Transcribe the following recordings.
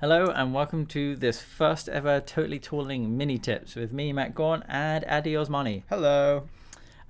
Hello and welcome to this first ever Totally Tooling mini tips with me, Matt Gaunt, and Addy Osmani. Hello.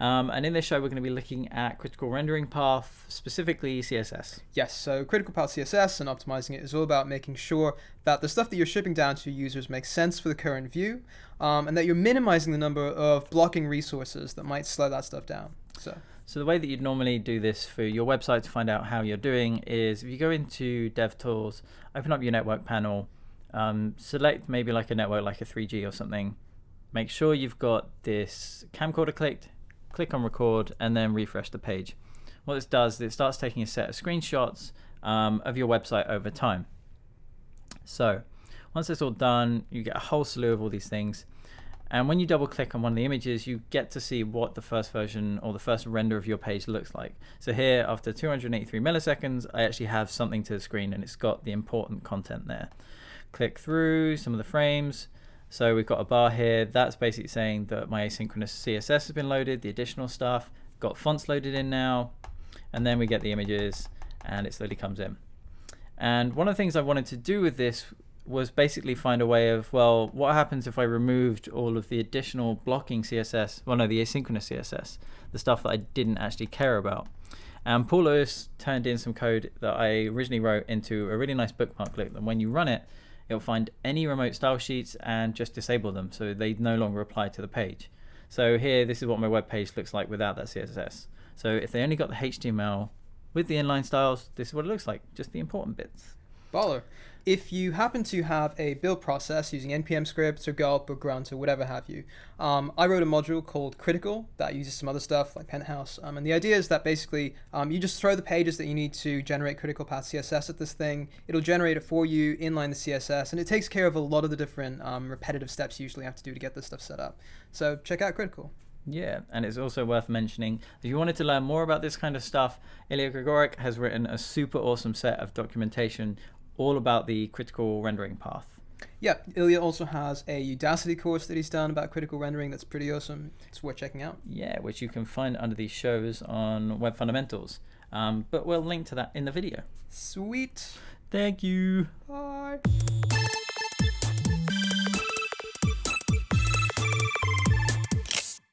Um, and in this show, we're going to be looking at critical rendering path, specifically CSS. Yes, so critical path CSS and optimizing it is all about making sure that the stuff that you're shipping down to users makes sense for the current view, um, and that you're minimizing the number of blocking resources that might slow that stuff down. So. So the way that you'd normally do this for your website to find out how you're doing is if you go into DevTools, open up your network panel, um, select maybe like a network like a 3G or something, make sure you've got this camcorder clicked, click on record, and then refresh the page. What this does is it starts taking a set of screenshots um, of your website over time. So once it's all done, you get a whole slew of all these things. And when you double click on one of the images, you get to see what the first version or the first render of your page looks like. So here, after 283 milliseconds, I actually have something to the screen and it's got the important content there. Click through some of the frames. So we've got a bar here. That's basically saying that my asynchronous CSS has been loaded, the additional stuff, got fonts loaded in now. And then we get the images and it slowly comes in. And one of the things I wanted to do with this was basically find a way of, well, what happens if I removed all of the additional blocking CSS, well, no, the asynchronous CSS, the stuff that I didn't actually care about. And Paul Lewis turned in some code that I originally wrote into a really nice bookmarklet. And when you run it, it'll find any remote style sheets and just disable them so they no longer apply to the page. So here, this is what my web page looks like without that CSS. So if they only got the HTML with the inline styles, this is what it looks like, just the important bits. Baller. If you happen to have a build process using npm scripts or gulp or grunt or whatever have you, um, I wrote a module called critical that uses some other stuff like penthouse. Um, and the idea is that basically um, you just throw the pages that you need to generate critical path CSS at this thing. It'll generate it for you, inline the CSS, and it takes care of a lot of the different um, repetitive steps you usually have to do to get this stuff set up. So check out critical. Yeah, and it's also worth mentioning if you wanted to learn more about this kind of stuff, Ilya Grigorik has written a super awesome set of documentation all about the critical rendering path. Yeah, Ilya also has a Udacity course that he's done about critical rendering that's pretty awesome. It's worth checking out. Yeah, which you can find under these shows on Web Fundamentals. Um, but we'll link to that in the video. Sweet. Thank you. Bye.